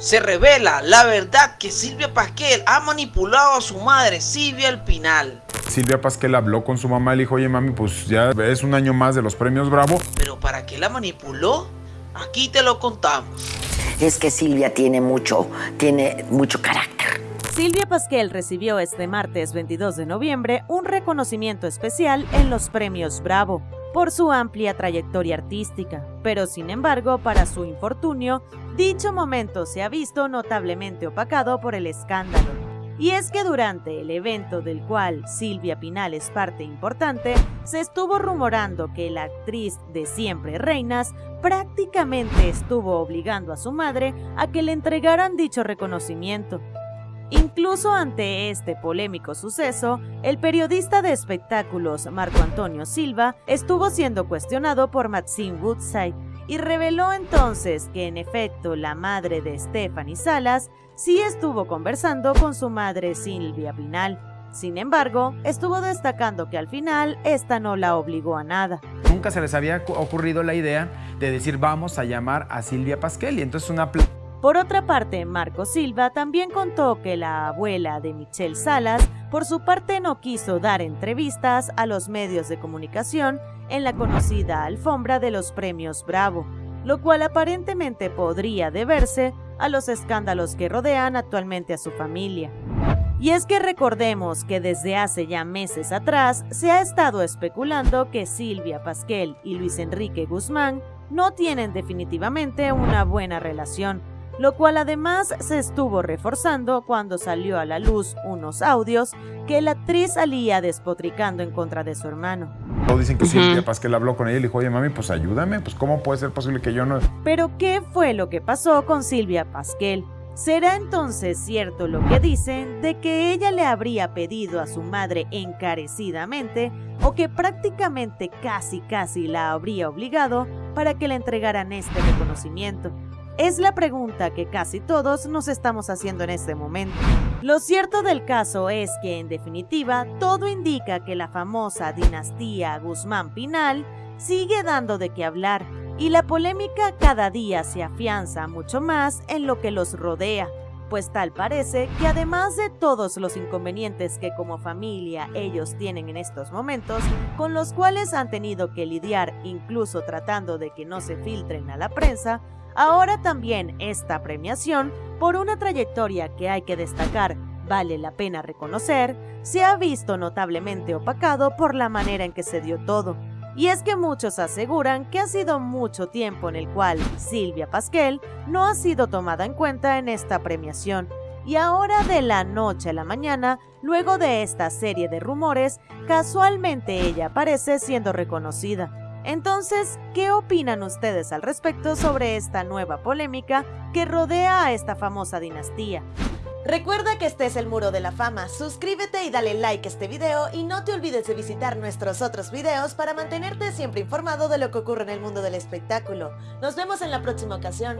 se revela la verdad que Silvia Pasquel ha manipulado a su madre Silvia Espinal. Silvia Pasquel habló con su mamá y le dijo, oye mami, pues ya es un año más de los premios Bravo. ¿Pero para qué la manipuló? Aquí te lo contamos. Es que Silvia tiene mucho, tiene mucho carácter. Silvia Pasquel recibió este martes 22 de noviembre un reconocimiento especial en los premios Bravo por su amplia trayectoria artística, pero sin embargo, para su infortunio, dicho momento se ha visto notablemente opacado por el escándalo. Y es que durante el evento del cual Silvia Pinal es parte importante, se estuvo rumorando que la actriz de Siempre Reinas prácticamente estuvo obligando a su madre a que le entregaran dicho reconocimiento. Incluso ante este polémico suceso, el periodista de espectáculos Marco Antonio Silva estuvo siendo cuestionado por Maxine Woodside y reveló entonces que en efecto la madre de Stephanie Salas sí estuvo conversando con su madre Silvia Pinal. Sin embargo, estuvo destacando que al final esta no la obligó a nada. Nunca se les había ocurrido la idea de decir vamos a llamar a Silvia Pasquel y entonces una por otra parte, Marco Silva también contó que la abuela de Michelle Salas, por su parte, no quiso dar entrevistas a los medios de comunicación en la conocida alfombra de los premios Bravo, lo cual aparentemente podría deberse a los escándalos que rodean actualmente a su familia. Y es que recordemos que desde hace ya meses atrás se ha estado especulando que Silvia Pasquel y Luis Enrique Guzmán no tienen definitivamente una buena relación, lo cual además se estuvo reforzando cuando salió a la luz unos audios que la actriz salía despotricando en contra de su hermano. Todos dicen que Silvia Pasquel habló con ella y le dijo, oye mami, pues ayúdame, pues cómo puede ser posible que yo no... Pero ¿qué fue lo que pasó con Silvia Pasquel? ¿Será entonces cierto lo que dicen de que ella le habría pedido a su madre encarecidamente o que prácticamente casi casi la habría obligado para que le entregaran este reconocimiento? Es la pregunta que casi todos nos estamos haciendo en este momento. Lo cierto del caso es que, en definitiva, todo indica que la famosa dinastía Guzmán Pinal sigue dando de qué hablar y la polémica cada día se afianza mucho más en lo que los rodea, pues tal parece que además de todos los inconvenientes que como familia ellos tienen en estos momentos, con los cuales han tenido que lidiar incluso tratando de que no se filtren a la prensa, Ahora también esta premiación, por una trayectoria que hay que destacar, vale la pena reconocer, se ha visto notablemente opacado por la manera en que se dio todo. Y es que muchos aseguran que ha sido mucho tiempo en el cual Silvia Pasquel no ha sido tomada en cuenta en esta premiación. Y ahora de la noche a la mañana, luego de esta serie de rumores, casualmente ella aparece siendo reconocida. Entonces, ¿qué opinan ustedes al respecto sobre esta nueva polémica que rodea a esta famosa dinastía? Recuerda que este es el Muro de la Fama, suscríbete y dale like a este video y no te olvides de visitar nuestros otros videos para mantenerte siempre informado de lo que ocurre en el mundo del espectáculo. Nos vemos en la próxima ocasión.